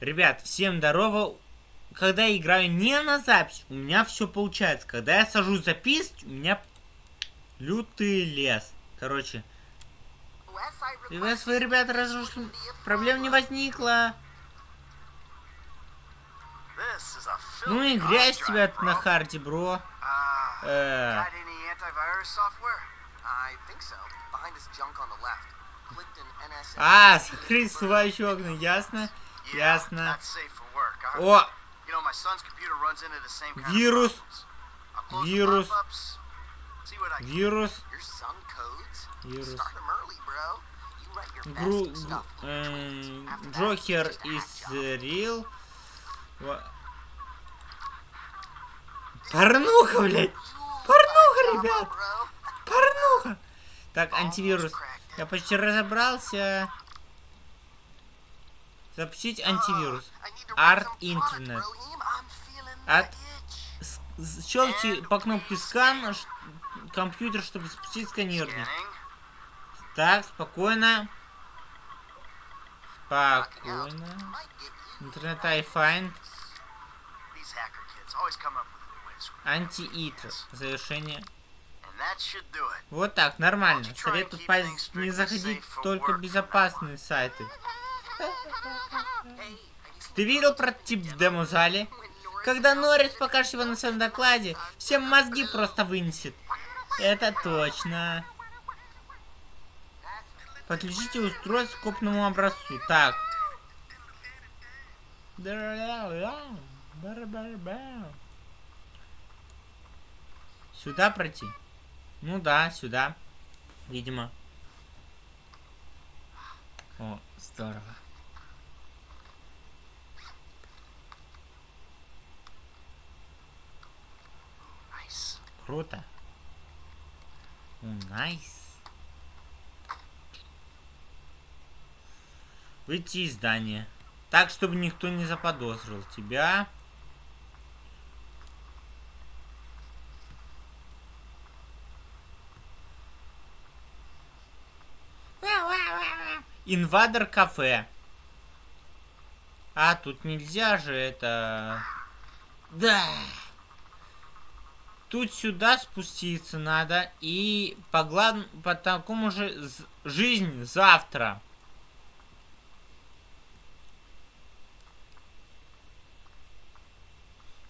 Ребят, всем здорово. Когда я играю не на запись, у меня все получается. Когда я сажусь записывать, у меня лютый лес. Короче, приветствую, ребята, разрушили. Проблем не возникло. Ну и грязь тебя на харде, бро. Э, А, закрыть всплывающие окна, ясно? Ясно. О! Вирус. Вирус. Вирус. Вирус. Гру... э, Джокер из Рил. Порнуха, блядь! Порнуха, ребят! Порнуха! Так, антивирус. Я почти разобрался. Запустить антивирус. Арт интернет. От... Щелкните по кнопке скан компьютер, чтобы запустить сканирование. Так, спокойно. Спокойно. Интернет iFind. Анти-ит. Завершение. Вот так, нормально. Советую не заходить только в безопасные сайты. Ты видел прототип в демо-зале? Когда Норрис покажет его на своем докладе, всем мозги просто вынесет. Это точно. Подключите устройство к копному образцу. Так. Сюда пройти? Ну да, сюда. Видимо. О, здорово. Круто. Nice. Выйти из здания. Так, чтобы никто не заподозрил тебя. Инвадер кафе. А, тут нельзя же это... Да. Тут сюда спуститься надо. И по, глав... по такому же... Жизнь завтра.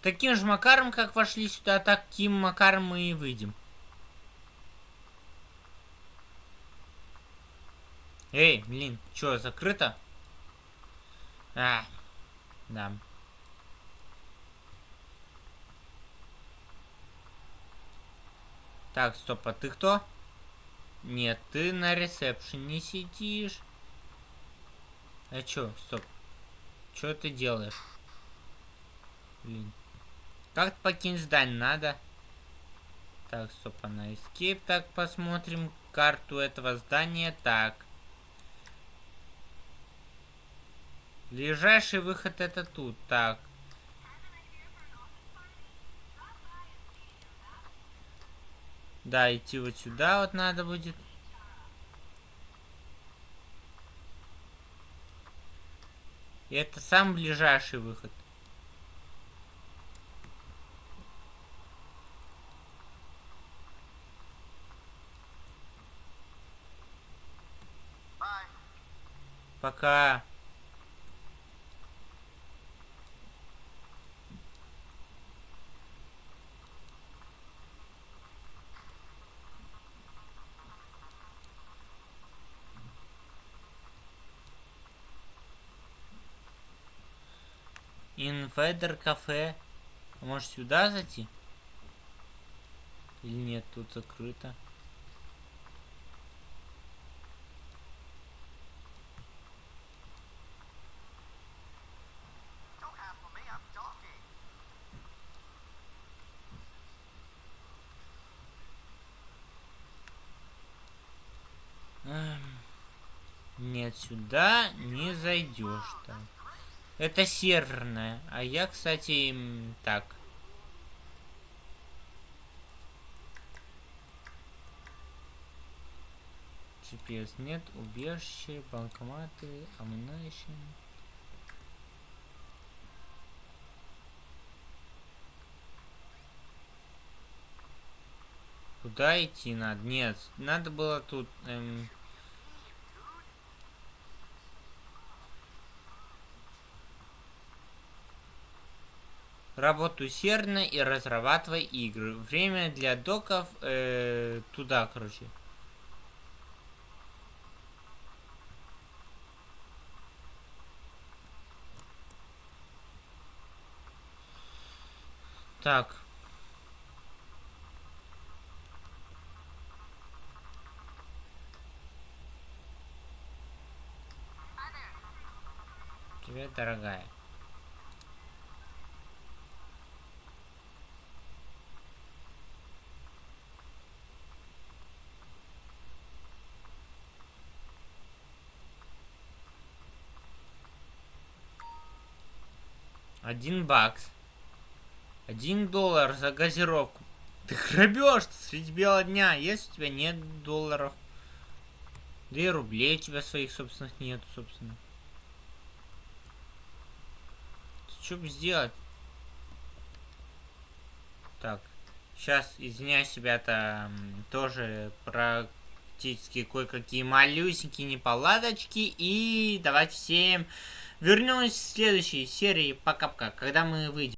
Таким же макаром, как вошли сюда, таким макаром мы и выйдем. Эй, блин, что, закрыто? А, да. Так, стоп, а ты кто? Нет, ты на ресепшене сидишь. А чё, стоп. Чё ты делаешь? Блин. Как покинуть здание надо? Так, стоп, а на escape. Так, посмотрим карту этого здания. Так. Ближайший выход это тут. Так. Да, идти вот сюда вот надо будет. И это самый ближайший выход. Пока. Инфедер кафе. Может сюда зайти? Или нет, тут закрыто. Нет, сюда не зайдешь там. Это серверная. А я, кстати, так. GPS нет, убежище, банкоматы, амнайшн. Куда идти надо? Нет, надо было тут... Эм... Работай усердно и разрабатывай игры. Время для доков э, туда, короче. Так. Привет, дорогая. Один бакс. Один доллар за газировку. Ты грабеж среди бела дня. Если у тебя нет долларов. И рублей у тебя своих собственных нет, собственно. Что бы сделать? Так. Сейчас, извиняюсь, ребята, тоже практически кое-какие малюсенькие неполадочки. И давайте всем вернемся в следующей серии пока-пока, когда мы выйдем.